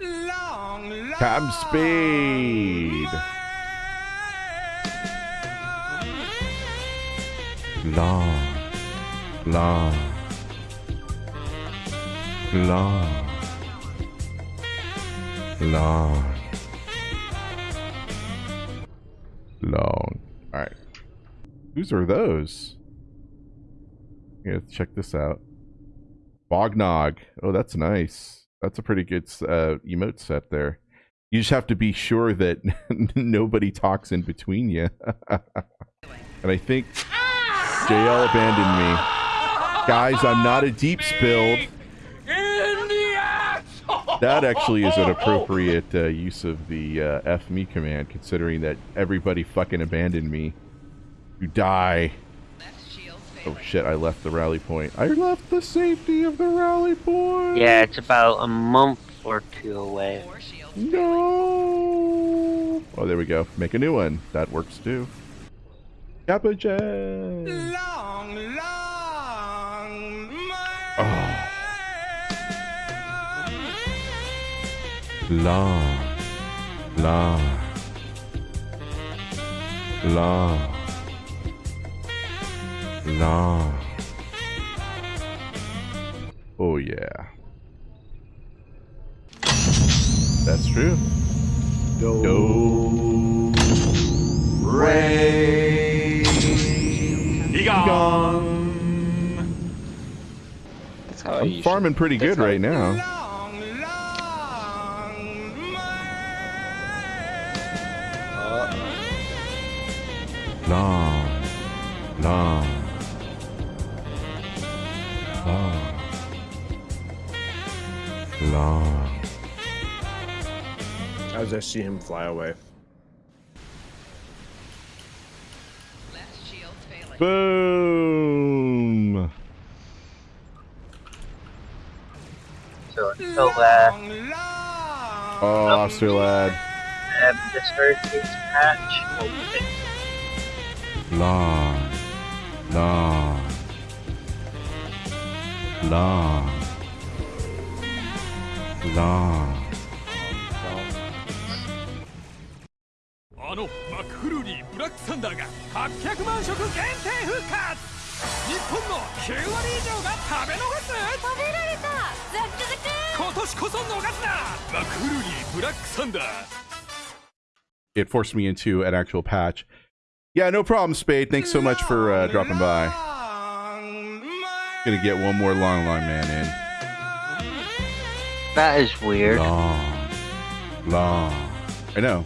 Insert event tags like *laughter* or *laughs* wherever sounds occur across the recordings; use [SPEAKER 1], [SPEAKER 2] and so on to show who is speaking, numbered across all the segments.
[SPEAKER 1] Cam Speed. Long, long, long, long, long. All right. Whose are those? Yeah, check this out. Bognog. Oh, that's nice. That's a pretty good uh, emote set there. You just have to be sure that *laughs* nobody talks in between you. *laughs* and I think JL abandoned me. Guys, I'm not a deep spilled. That actually is an appropriate uh, use of the uh, F me command, considering that everybody fucking abandoned me. You die. Oh shit, I left the rally point. I left the safety of the rally point!
[SPEAKER 2] Yeah, it's about a month or two away.
[SPEAKER 1] No! Oh, there we go. Make a new one. That works too. Kappa J!
[SPEAKER 3] Long, long, ah.
[SPEAKER 1] Oh. Long. Long. Long. Long. Oh yeah. That's true. Do.
[SPEAKER 4] Ray.
[SPEAKER 5] That's how
[SPEAKER 1] I'm
[SPEAKER 5] you
[SPEAKER 1] farming pretty good right now.
[SPEAKER 3] long, long,
[SPEAKER 1] Long. Long. Long. Long.
[SPEAKER 6] As I see him fly away.
[SPEAKER 1] Boom.
[SPEAKER 2] So until uh,
[SPEAKER 3] long,
[SPEAKER 1] Oh, Officer Lad.
[SPEAKER 2] um, this hurricane's patch will fix
[SPEAKER 1] Long. Long. Long. Long.
[SPEAKER 7] あのマクフルーリーブラックサンダーが800万食限定復活日本の9割以上が食べ逃す
[SPEAKER 8] 食べられたザックザク
[SPEAKER 7] 今年こそ逃すなマクフルーリーブラックサンダー
[SPEAKER 1] It forced me into an actual patch. Yeah, no problem, Spade. Thanks so much for uh, dropping by. Gonna get one more long, long man in.
[SPEAKER 2] That is weird.
[SPEAKER 1] Long. Long. I know.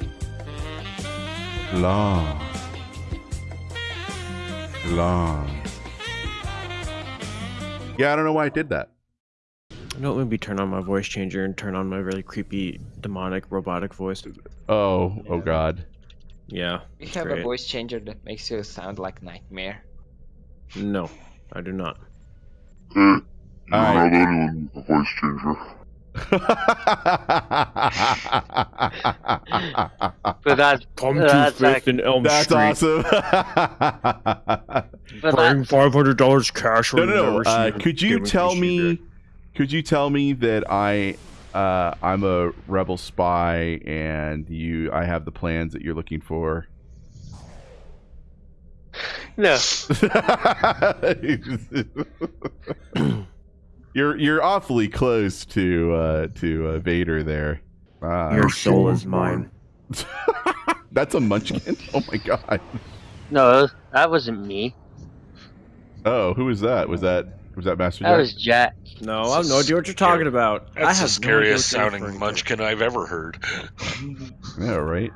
[SPEAKER 1] Long. Long. Yeah, I don't know why I did that.
[SPEAKER 6] I don't let me turn on my voice changer and turn on my really creepy, demonic, robotic voice.
[SPEAKER 1] Oh, oh god.
[SPEAKER 6] Yeah.
[SPEAKER 5] You
[SPEAKER 6] it's
[SPEAKER 5] have a voice changer that makes you sound like Nightmare.
[SPEAKER 6] No, I do not.
[SPEAKER 1] Alright.
[SPEAKER 9] anyone with a voice changer.
[SPEAKER 2] But *laughs* that's
[SPEAKER 6] Come
[SPEAKER 2] that's
[SPEAKER 6] to Fifth
[SPEAKER 2] like,
[SPEAKER 6] and Elm
[SPEAKER 1] That's
[SPEAKER 6] Street.
[SPEAKER 1] awesome. *laughs*
[SPEAKER 2] but
[SPEAKER 6] Bring five hundred dollars cash.
[SPEAKER 1] no, no, no. Uh, could you tell me? Could you tell me that I, uh, I'm a rebel spy, and you, I have the plans that you're looking for?
[SPEAKER 2] No. *laughs*
[SPEAKER 1] you're you're awfully close to uh, to uh, Vader there. Ah,
[SPEAKER 6] Your soul is mine. *laughs*
[SPEAKER 1] that's a Munchkin. Oh my god.
[SPEAKER 2] No, that wasn't me.
[SPEAKER 1] Oh, who was that? Was that was that Master
[SPEAKER 2] That
[SPEAKER 1] Jack?
[SPEAKER 2] was Jack.
[SPEAKER 6] No, I have no idea what you're talking about. I
[SPEAKER 4] That's
[SPEAKER 6] have
[SPEAKER 4] the scariest
[SPEAKER 6] what you're
[SPEAKER 4] sounding munchkin I've ever heard.
[SPEAKER 1] Yeah, right.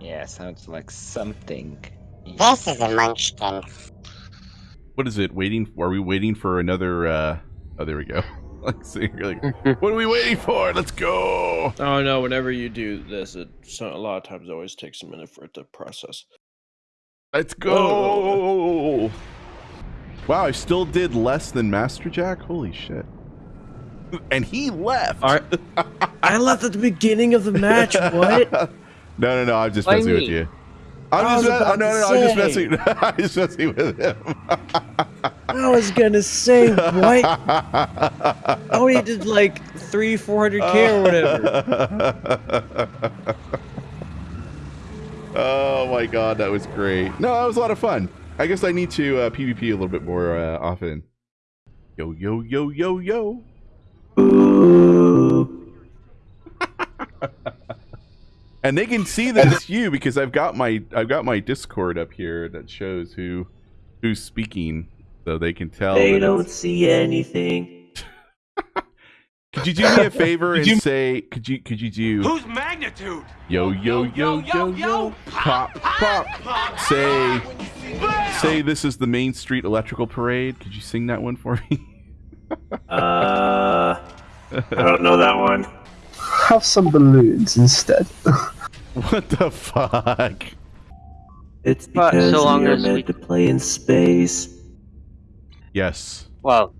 [SPEAKER 5] Yeah, sounds like something.
[SPEAKER 10] This is a munchkin.
[SPEAKER 1] What is it? Waiting? For? Are we waiting for another? uh Oh, there we go. *laughs* like, so you're like, *laughs* what are we waiting for? Let's go.
[SPEAKER 6] Oh no! Whenever you do this, it so, a lot of times it always takes a minute for it to process.
[SPEAKER 1] Let's go. Wow, I still did less than Master Jack. Holy shit! And he left.
[SPEAKER 6] All right, I left at the beginning of the match. What? *laughs*
[SPEAKER 1] no, no, no. I'm just
[SPEAKER 2] Why
[SPEAKER 1] messing with you. I'm
[SPEAKER 6] I
[SPEAKER 1] just
[SPEAKER 6] was
[SPEAKER 1] no, no, no, I'm just messing. *laughs* I'm just messing with him.
[SPEAKER 6] I was gonna say what? *laughs* Oh, he did like three, four hundred k or whatever. *laughs*
[SPEAKER 1] oh my god, that was great. No, that was a lot of fun. I guess I need to uh, PvP a little bit more uh, often. Yo, yo, yo, yo, yo. And they can see that it's you because I've got my I've got my Discord up here that shows who who's speaking, so they can tell.
[SPEAKER 6] They don't
[SPEAKER 1] it's-
[SPEAKER 6] see anything. *laughs*
[SPEAKER 1] Could you do me a favor and say? Could you could you do?
[SPEAKER 7] Whose magnitude?
[SPEAKER 1] Yo yo yo yo yo pop pop. pop. Say say this is the Main Street Electrical Parade. Could you sing that one for me? *laughs*
[SPEAKER 6] Uh, I don't know that one.
[SPEAKER 2] Have some balloons instead. *laughs*
[SPEAKER 1] what the fuck?
[SPEAKER 6] It's because
[SPEAKER 4] so long
[SPEAKER 6] you're
[SPEAKER 4] as
[SPEAKER 6] meant
[SPEAKER 4] we-
[SPEAKER 6] to play in space.
[SPEAKER 1] Yes.
[SPEAKER 4] Well,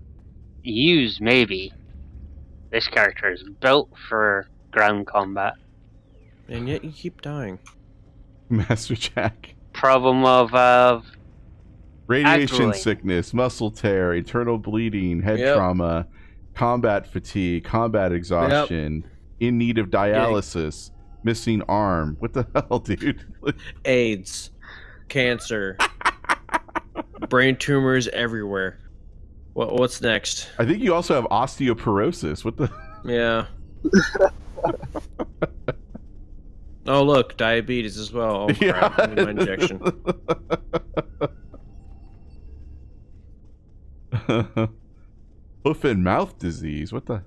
[SPEAKER 4] use maybe. This character is built for ground combat.
[SPEAKER 6] And yet you keep dying. *laughs*
[SPEAKER 1] Master Jack.
[SPEAKER 4] Problem of uh,
[SPEAKER 1] Radiation
[SPEAKER 4] Actually.
[SPEAKER 1] sickness, muscle tear, internal bleeding, head
[SPEAKER 6] Yep.
[SPEAKER 1] trauma, combat fatigue, combat exhaustion, in need of dialysis, missing arm. What the *laughs* hell, dude?
[SPEAKER 6] AIDS, cancer, *laughs* brain tumors everywhere. What what's next?
[SPEAKER 1] I think you also have osteoporosis. What the? *laughs*
[SPEAKER 6] Yeah. oh look, diabetes as well. Oh crap! I need my injection.
[SPEAKER 1] Hoof and mouth disease. What the?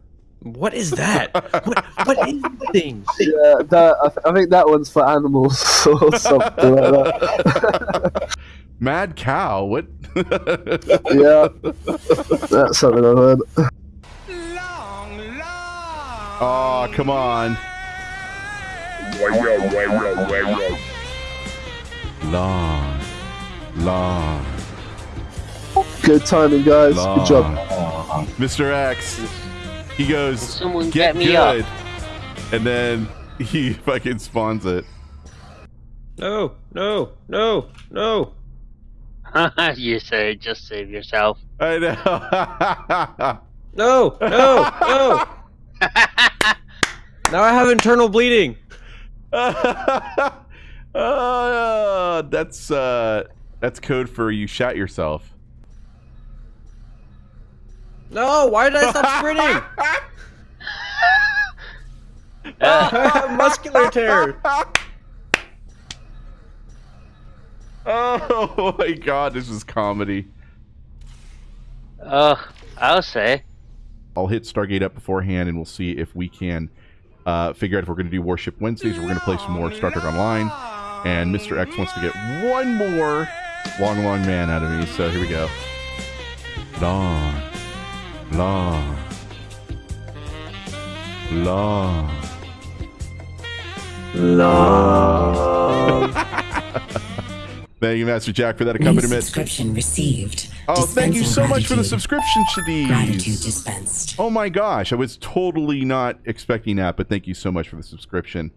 [SPEAKER 6] What is that? What what is the thing? *laughs*
[SPEAKER 2] yeah, that, I, th- I think that one's for animals *laughs* or something like that. *laughs*
[SPEAKER 1] Mad cow. What?
[SPEAKER 2] yeah, that's something I've heard.
[SPEAKER 1] Long, long oh, come on. Long, long,
[SPEAKER 2] Good timing, guys. Good job.
[SPEAKER 1] Mr. X. He goes,
[SPEAKER 4] someone
[SPEAKER 1] get,
[SPEAKER 4] get me
[SPEAKER 1] good.
[SPEAKER 4] up.
[SPEAKER 1] And then he *laughs* fucking spawns it.
[SPEAKER 6] No, no, no, no. *laughs*
[SPEAKER 4] you say just save yourself.
[SPEAKER 1] I know. *laughs*
[SPEAKER 6] No, no, no. now I have internal bleeding.
[SPEAKER 1] uh, that's uh, that's code for you shot yourself.
[SPEAKER 6] No, why did I stop *laughs* sprinting? I have muscular tear. *laughs*
[SPEAKER 1] Oh my god, this is comedy.
[SPEAKER 4] Uh, I'll say.
[SPEAKER 1] I'll hit Stargate up beforehand and we'll see if we can uh, figure out if we're going to do Warship Wednesdays or we're going to play some more Star Trek Online. And Mr. X wants to get one more long, long man out of me. So here we go. Long, long, long.
[SPEAKER 6] Long.
[SPEAKER 1] Thank you, Master Jack, for that accompaniment.
[SPEAKER 11] subscription received.
[SPEAKER 1] Oh, thank you so much for the subscription,
[SPEAKER 11] Gratitude
[SPEAKER 1] Shadiz.
[SPEAKER 11] dispensed.
[SPEAKER 1] Oh my gosh, I was totally not expecting that, but thank you so much for the subscription.